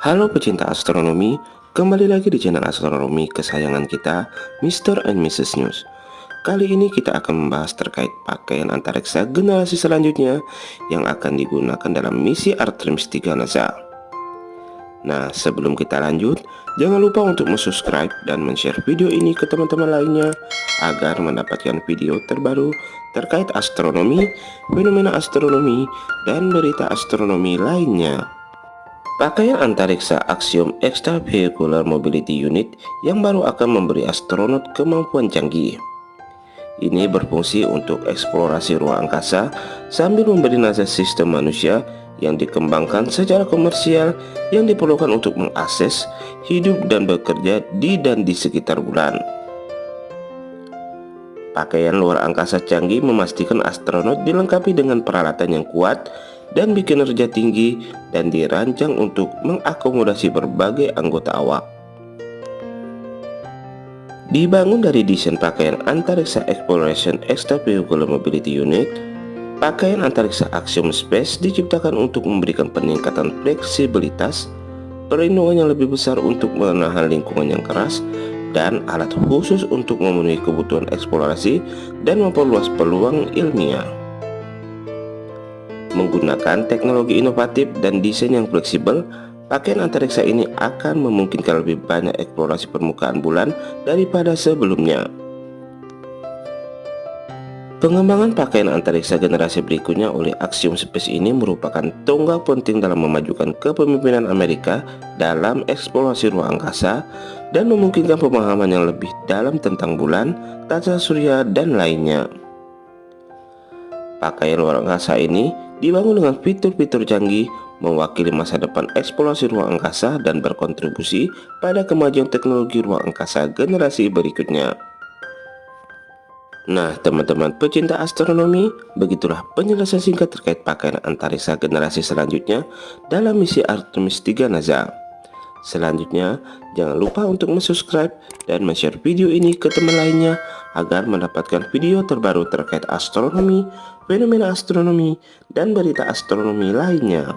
Halo pecinta astronomi, kembali lagi di channel astronomi kesayangan kita, Mr. and Mrs. News. Kali ini kita akan membahas terkait pakaian antariksa generasi selanjutnya yang akan digunakan dalam misi Artemis 3 NASA. Nah, sebelum kita lanjut, jangan lupa untuk subscribe dan share video ini ke teman-teman lainnya agar mendapatkan video terbaru terkait astronomi, fenomena astronomi, dan berita astronomi lainnya. Pakaian antariksa Axiom Extravehicular Mobility Unit yang baru akan memberi astronot kemampuan canggih. Ini berfungsi untuk eksplorasi ruang angkasa sambil memberi nasihat sistem manusia yang dikembangkan secara komersial yang diperlukan untuk mengakses, hidup dan bekerja di dan di sekitar bulan. Pakaian luar angkasa canggih memastikan astronot dilengkapi dengan peralatan yang kuat dan bikinerja tinggi dan dirancang untuk mengakomodasi berbagai anggota awak. Dibangun dari desain pakaian antariksa Exploration Extravehicular Mobility Unit, pakaian antariksa Axiom Space diciptakan untuk memberikan peningkatan fleksibilitas, perlindungan yang lebih besar untuk menahan lingkungan yang keras, dan alat khusus untuk memenuhi kebutuhan eksplorasi dan memperluas peluang ilmiah. Menggunakan teknologi inovatif dan desain yang fleksibel, pakaian antariksa ini akan memungkinkan lebih banyak eksplorasi permukaan bulan daripada sebelumnya. Pengembangan pakaian antariksa generasi berikutnya oleh Axiom Space ini merupakan tonggak penting dalam memajukan kepemimpinan Amerika dalam eksplorasi ruang angkasa dan memungkinkan pemahaman yang lebih dalam tentang bulan, tata surya, dan lainnya. Pakaian luar angkasa ini dibangun dengan fitur-fitur canggih, mewakili masa depan eksplorasi ruang angkasa dan berkontribusi pada kemajuan teknologi ruang angkasa generasi berikutnya. Nah, teman-teman pecinta astronomi, begitulah penjelasan singkat terkait pakaian antariksa generasi selanjutnya dalam misi Artemis 3 NASA. Selanjutnya, jangan lupa untuk subscribe dan share video ini ke teman lainnya agar mendapatkan video terbaru terkait astronomi, fenomena astronomi, dan berita astronomi lainnya.